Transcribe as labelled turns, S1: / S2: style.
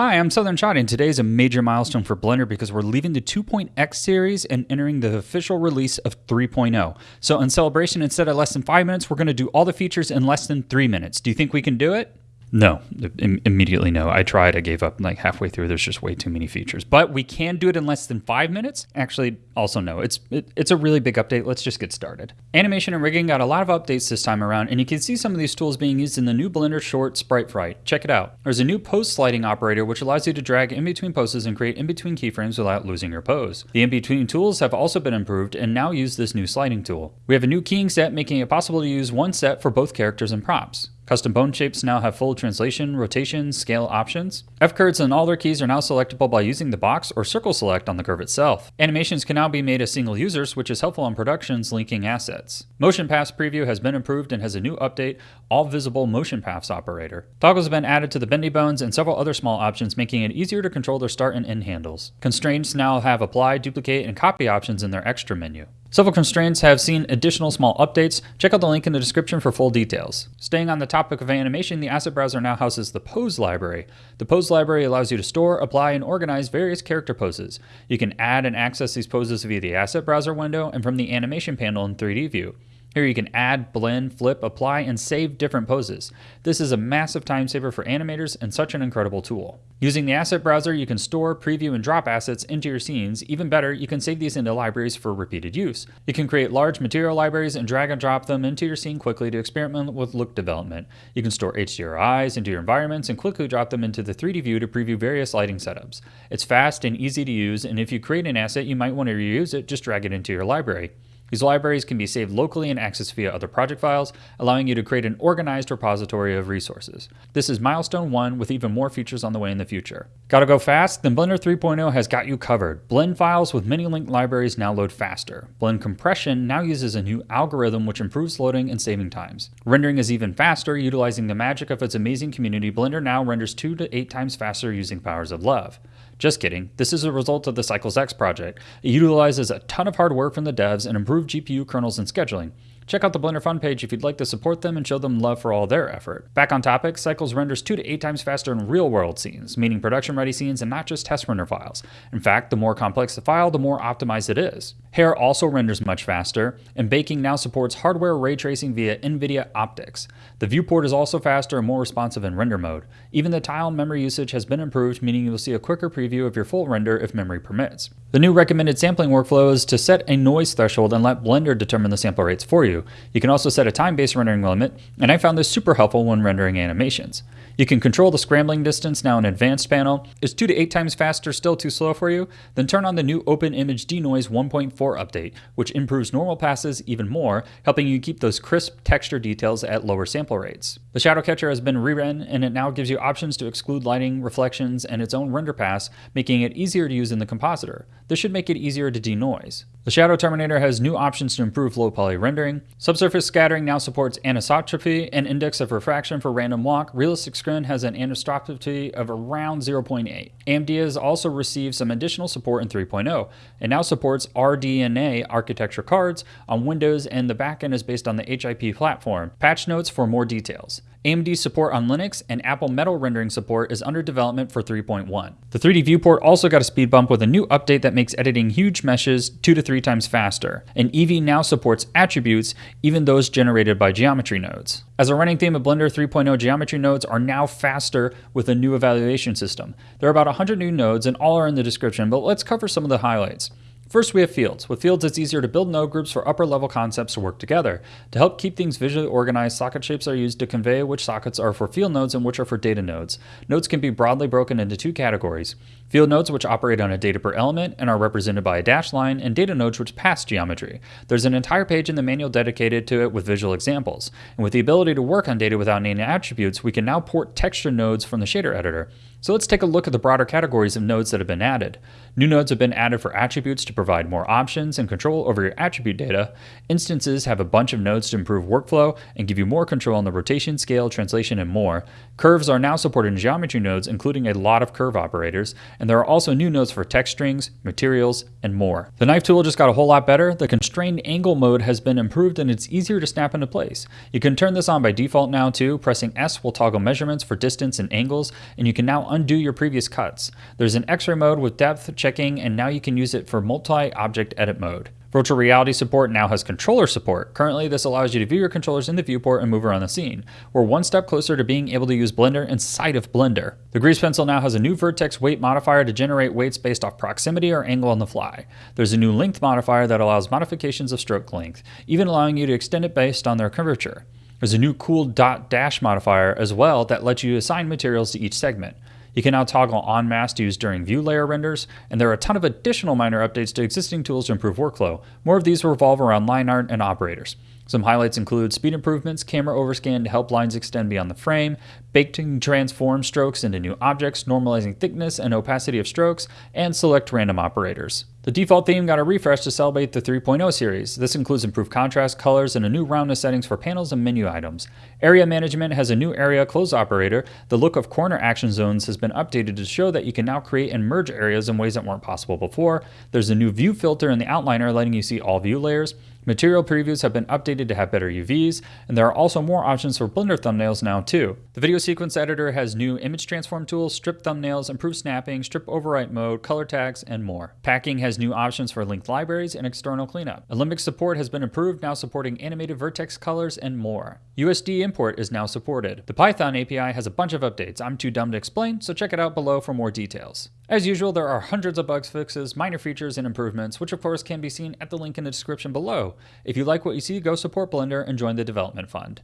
S1: Hi, I'm Southern Shotty, and today is a major milestone for Blender because we're leaving the 2.x series and entering the official release of 3.0. So, in celebration, instead of less than five minutes, we're going to do all the features in less than three minutes. Do you think we can do it? No, Im- immediately no. I tried, I gave up like halfway through. There's just way too many features. But we can do it in less than five minutes. Actually, also no. It's it, it's a really big update. Let's just get started. Animation and rigging got a lot of updates this time around, and you can see some of these tools being used in the new Blender Short Sprite Fright. Check it out. There's a new pose sliding operator which allows you to drag in between poses and create in between keyframes without losing your pose. The in between tools have also been improved and now use this new sliding tool. We have a new keying set making it possible to use one set for both characters and props. Custom bone shapes now have full translation, rotation, scale options. F-curves and all their keys are now selectable by using the box or circle select on the curve itself. Animations can now be made as single users, which is helpful on productions linking assets. Motion paths preview has been improved and has a new update, all visible motion paths operator. Toggles have been added to the bendy bones and several other small options, making it easier to control their start and end handles. Constraints now have apply, duplicate, and copy options in their extra menu. Several constraints have seen additional small updates. Check out the link in the description for full details. Staying on the topic of animation, the asset browser now houses the pose library. The pose library allows you to store, apply, and organize various character poses. You can add and access these poses via the asset browser window and from the animation panel in 3D view. Here you can add, blend, flip, apply, and save different poses. This is a massive time saver for animators and such an incredible tool. Using the asset browser, you can store, preview, and drop assets into your scenes. Even better, you can save these into libraries for repeated use. You can create large material libraries and drag and drop them into your scene quickly to experiment with look development. You can store HDRIs into your environments and quickly drop them into the 3D view to preview various lighting setups. It's fast and easy to use, and if you create an asset you might want to reuse it, just drag it into your library. These libraries can be saved locally and accessed via other project files, allowing you to create an organized repository of resources. This is milestone one with even more features on the way in the future. Gotta go fast? Then Blender 3.0 has got you covered. Blend files with many linked libraries now load faster. Blend compression now uses a new algorithm which improves loading and saving times. Rendering is even faster, utilizing the magic of its amazing community. Blender now renders 2 to 8 times faster using Powers of Love. Just kidding. This is a result of the Cycles X project. It utilizes a ton of hard work from the devs and improved GPU kernels and scheduling. Check out the Blender Fund page if you'd like to support them and show them love for all their effort. Back on topic, Cycles renders 2 to 8 times faster in real world scenes, meaning production ready scenes and not just test render files. In fact, the more complex the file, the more optimized it is. Hair also renders much faster, and baking now supports hardware ray tracing via NVIDIA OptiX. The viewport is also faster and more responsive in render mode. Even the tile memory usage has been improved, meaning you'll see a quicker preview of your full render if memory permits. The new recommended sampling workflow is to set a noise threshold and let Blender determine the sample rates for you. You can also set a time-based rendering limit, and I found this super helpful when rendering animations. You can control the scrambling distance now in advanced panel. Is 2 to 8 times faster still too slow for you? Then turn on the new Open Image Denoise 1.4 update, which improves normal passes even more, helping you keep those crisp texture details at lower sample rates. The shadow catcher has been rewritten and it now gives you options to exclude lighting, reflections, and its own render pass, making it easier to use in the compositor. This should make it easier to denoise. The Shadow Terminator has new options to improve low poly rendering. Subsurface scattering now supports anisotropy and index of refraction for random walk. Realistic Screen has an anisotropy of around 0.8. AMD has also received some additional support in 3.0. It now supports RDNA architecture cards on Windows and the backend is based on the HIP platform. Patch notes for more details. AMD support on Linux and Apple Metal rendering support is under development for 3.1. The 3D viewport also got a speed bump with a new update that makes editing huge meshes 2 to 3 times faster. And Eevee now supports attributes, even those generated by geometry nodes. As a running theme of Blender 3.0, geometry nodes are now faster with a new evaluation system. There are about 100 new nodes and all are in the description, but let's cover some of the highlights. First, we have fields. With fields, it's easier to build node groups for upper level concepts to work together. To help keep things visually organized, socket shapes are used to convey which sockets are for field nodes and which are for data nodes. Nodes can be broadly broken into two categories. Field nodes which operate on a data per element and are represented by a dashed line, and data nodes which pass geometry. There's an entire page in the manual dedicated to it with visual examples. And with the ability to work on data without naming attributes, we can now port texture nodes from the shader editor. So let's take a look at the broader categories of nodes that have been added. New nodes have been added for attributes to provide more options and control over your attribute data. Instances have a bunch of nodes to improve workflow and give you more control on the rotation, scale, translation, and more. Curves are now supported in geometry nodes, including a lot of curve operators, and there are also new nodes for text strings, materials, and more. The knife tool just got a whole lot better. The constrained angle mode has been improved and it's easier to snap into place. You can turn this on by default now too. Pressing S will toggle measurements for distance and angles, and you can now undo your previous cuts. There's an x-ray mode with depth checking and now you can use it for multi-object edit mode. Virtual reality support now has controller support. Currently, this allows you to view your controllers in the viewport and move around the scene. We're one step closer to being able to use Blender inside of Blender. The Grease Pencil now has a new vertex weight modifier to generate weights based off proximity or angle on the fly. There's a new length modifier that allows modifications of stroke length, even allowing you to extend it based on their curvature. There's a new cool dot dash modifier as well that lets you assign materials to each segment. You can now toggle on mask used during view layer renders, and there are a ton of additional minor updates to existing tools to improve workflow. More of these revolve around line art and operators. Some highlights include speed improvements, camera overscan to help lines extend beyond the frame, baking transform strokes into new objects, normalizing thickness and opacity of strokes, and select random operators. The default theme got a refresh to celebrate the 3.0 series. This includes improved contrast, colors, and a new roundness settings for panels and menu items. Area management has a new area close operator. The look of corner action zones has been updated to show that you can now create and merge areas in ways that weren't possible before. There's a new view filter in the outliner letting you see all view layers. Material previews have been updated to have better UVs, and there are also more options for Blender thumbnails now too. The video sequence editor has new image transform tools, strip thumbnails, improved snapping, strip overwrite mode, color tags, and more. Packing has new options for linked libraries and external cleanup. Alembic support has been improved, now supporting animated vertex colors and more. USD import is now supported. The Python API has a bunch of updates I'm too dumb to explain, so check it out below for more details. As usual, there are hundreds of bug fixes, minor features, and improvements, which of course can be seen at the link in the description below. If you like what you see, go support Blender and join the development fund.